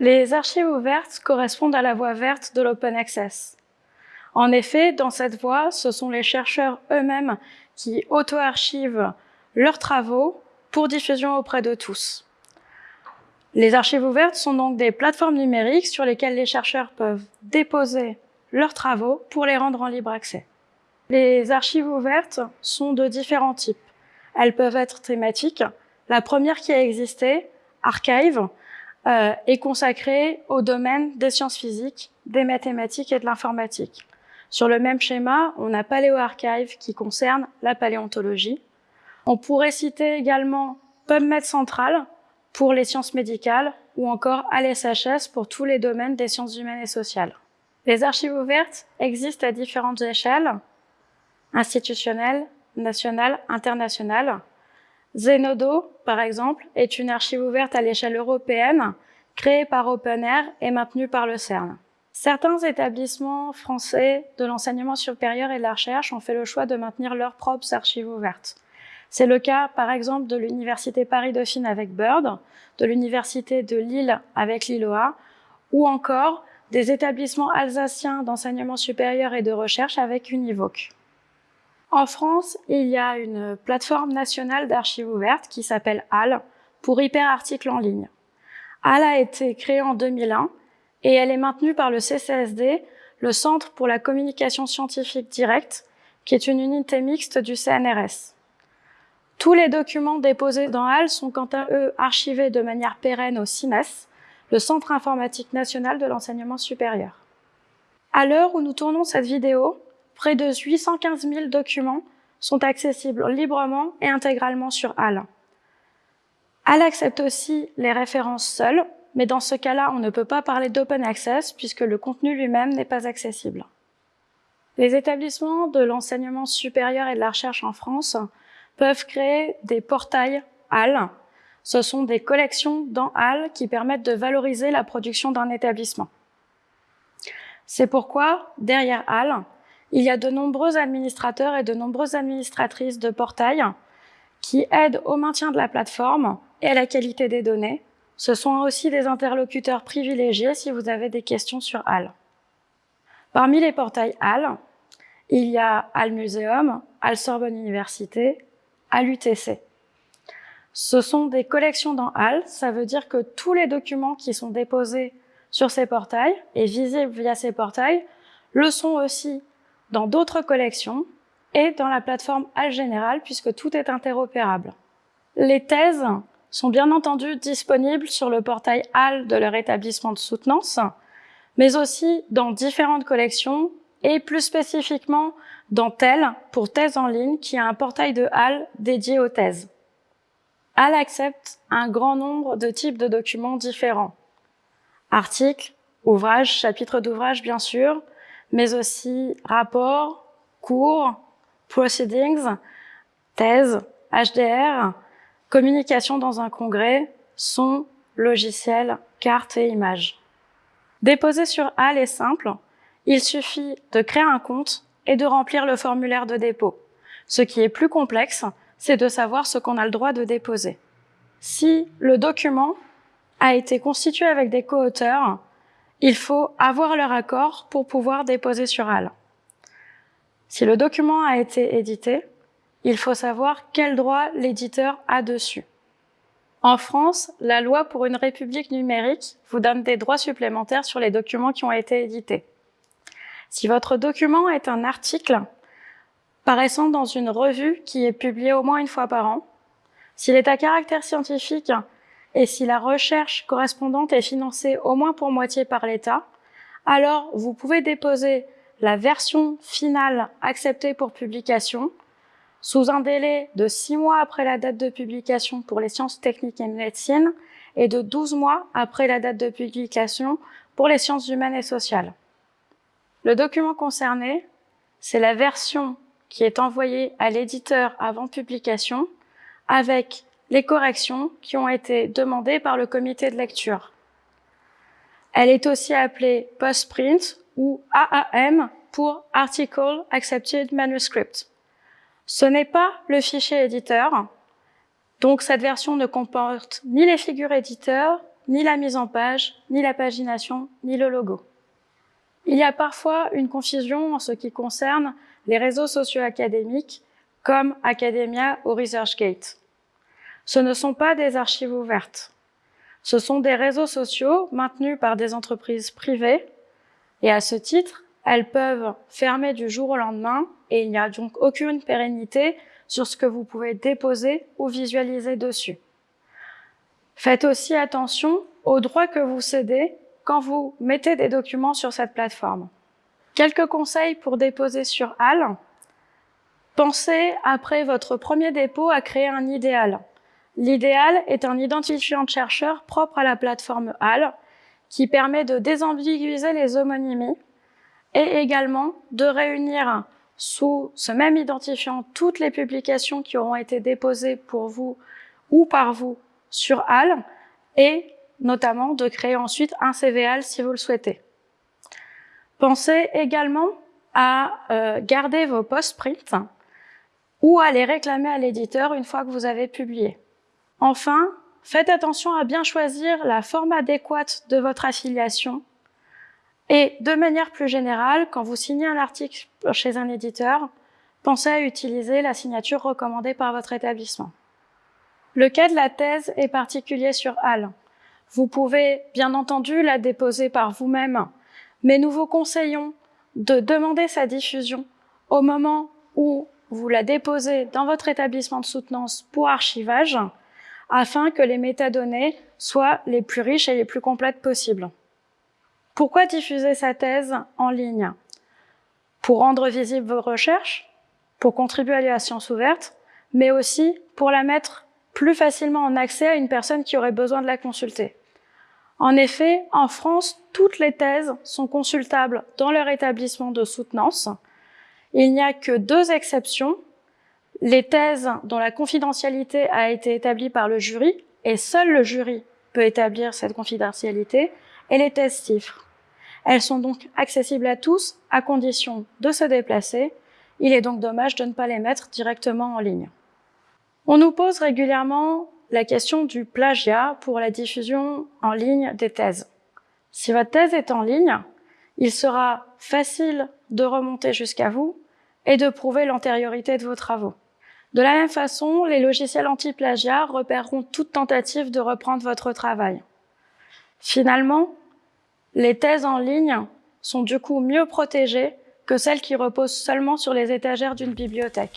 Les archives ouvertes correspondent à la voie verte de l'open access. En effet, dans cette voie, ce sont les chercheurs eux-mêmes qui auto-archivent leurs travaux pour diffusion auprès de tous. Les archives ouvertes sont donc des plateformes numériques sur lesquelles les chercheurs peuvent déposer leurs travaux pour les rendre en libre accès. Les archives ouvertes sont de différents types. Elles peuvent être thématiques. La première qui a existé, Archive, euh, est consacrée au domaine des sciences physiques, des mathématiques et de l'informatique. Sur le même schéma, on a PaléoArchive qui concerne la paléontologie. On pourrait citer également PubMed Central pour les sciences médicales ou encore ALSHS pour tous les domaines des sciences humaines et sociales. Les archives ouvertes existent à différentes échelles, institutionnelles, nationales, internationales. Zenodo, par exemple, est une archive ouverte à l'échelle européenne, créée par OpenAir et maintenue par le CERN. Certains établissements français de l'enseignement supérieur et de la recherche ont fait le choix de maintenir leurs propres archives ouvertes. C'est le cas, par exemple, de l'Université Paris-Dauphine avec Bird, de l'Université de Lille avec Lilloa, ou encore des établissements alsaciens d'enseignement supérieur et de recherche avec Univoque. En France, il y a une plateforme nationale d'archives ouvertes qui s'appelle HAL pour hyperarticles en ligne. HAL a été créée en 2001 et elle est maintenue par le CCSD, le Centre pour la communication scientifique directe, qui est une unité mixte du CNRS. Tous les documents déposés dans HAL sont quant à eux archivés de manière pérenne au CINES, le Centre informatique national de l'enseignement supérieur. À l'heure où nous tournons cette vidéo, près de 815 000 documents sont accessibles librement et intégralement sur HAL. HAL accepte aussi les références seules, mais dans ce cas-là, on ne peut pas parler d'open access puisque le contenu lui-même n'est pas accessible. Les établissements de l'enseignement supérieur et de la recherche en France peuvent créer des portails HAL. Ce sont des collections dans HAL qui permettent de valoriser la production d'un établissement. C'est pourquoi, derrière HAL, il y a de nombreux administrateurs et de nombreuses administratrices de portails qui aident au maintien de la plateforme et à la qualité des données, ce sont aussi des interlocuteurs privilégiés si vous avez des questions sur HAL. Parmi les portails HAL, il y a HAL Museum, HAL Sorbonne Université, HAL UTC. Ce sont des collections dans HAL, ça veut dire que tous les documents qui sont déposés sur ces portails et visibles via ces portails le sont aussi dans d'autres collections et dans la plateforme HAL Général puisque tout est interopérable. Les thèses sont bien entendu disponibles sur le portail HAL de leur établissement de soutenance, mais aussi dans différentes collections et plus spécifiquement dans TEL pour thèse en ligne qui a un portail de HAL dédié aux thèses. HAL accepte un grand nombre de types de documents différents. Articles, ouvrages, chapitres d'ouvrages bien sûr, mais aussi rapports, cours, proceedings, thèses, HDR, communication dans un congrès, son, logiciel, carte et images. Déposer sur HAL est simple. Il suffit de créer un compte et de remplir le formulaire de dépôt. Ce qui est plus complexe, c'est de savoir ce qu'on a le droit de déposer. Si le document a été constitué avec des co-auteurs, il faut avoir leur accord pour pouvoir déposer sur HAL. Si le document a été édité, il faut savoir quel droit l'éditeur a dessus. En France, la loi pour une république numérique vous donne des droits supplémentaires sur les documents qui ont été édités. Si votre document est un article paraissant dans une revue qui est publiée au moins une fois par an, s'il est à caractère scientifique et si la recherche correspondante est financée au moins pour moitié par l'État, alors vous pouvez déposer la version finale acceptée pour publication sous un délai de 6 mois après la date de publication pour les sciences techniques et médecine et de 12 mois après la date de publication pour les sciences humaines et sociales. Le document concerné, c'est la version qui est envoyée à l'éditeur avant publication avec les corrections qui ont été demandées par le comité de lecture. Elle est aussi appelée postprint ou AAM pour Article Accepted Manuscript. Ce n'est pas le fichier éditeur, Donc cette version ne comporte ni les figures éditeurs, ni la mise en page, ni la pagination, ni le logo. Il y a parfois une confusion en ce qui concerne les réseaux sociaux académiques comme Academia ou ResearchGate. Ce ne sont pas des archives ouvertes. Ce sont des réseaux sociaux maintenus par des entreprises privées et à ce titre, elles peuvent fermer du jour au lendemain et il n'y a donc aucune pérennité sur ce que vous pouvez déposer ou visualiser dessus. Faites aussi attention aux droits que vous cédez quand vous mettez des documents sur cette plateforme. Quelques conseils pour déposer sur HAL. Pensez, après votre premier dépôt, à créer un idéal. L'idéal est un identifiant de chercheur propre à la plateforme HAL qui permet de désambiguiser les homonymies et également de réunir sous ce même identifiant toutes les publications qui auront été déposées pour vous ou par vous sur HAL et notamment de créer ensuite un CVAL si vous le souhaitez. Pensez également à euh, garder vos post-print ou à les réclamer à l'éditeur une fois que vous avez publié. Enfin, faites attention à bien choisir la forme adéquate de votre affiliation et de manière plus générale, quand vous signez un article chez un éditeur, pensez à utiliser la signature recommandée par votre établissement. Le cas de la thèse est particulier sur HAL. Vous pouvez bien entendu la déposer par vous-même, mais nous vous conseillons de demander sa diffusion au moment où vous la déposez dans votre établissement de soutenance pour archivage, afin que les métadonnées soient les plus riches et les plus complètes possibles. Pourquoi diffuser sa thèse en ligne? Pour rendre visibles vos recherches, pour contribuer à la science ouverte, mais aussi pour la mettre plus facilement en accès à une personne qui aurait besoin de la consulter. En effet, en France, toutes les thèses sont consultables dans leur établissement de soutenance. Il n'y a que deux exceptions. Les thèses dont la confidentialité a été établie par le jury, et seul le jury peut établir cette confidentialité, et les thèses chiffres. Elles sont donc accessibles à tous, à condition de se déplacer. Il est donc dommage de ne pas les mettre directement en ligne. On nous pose régulièrement la question du plagiat pour la diffusion en ligne des thèses. Si votre thèse est en ligne, il sera facile de remonter jusqu'à vous et de prouver l'antériorité de vos travaux. De la même façon, les logiciels anti-plagiat repéreront toute tentative de reprendre votre travail. Finalement, les thèses en ligne sont du coup mieux protégées que celles qui reposent seulement sur les étagères d'une bibliothèque.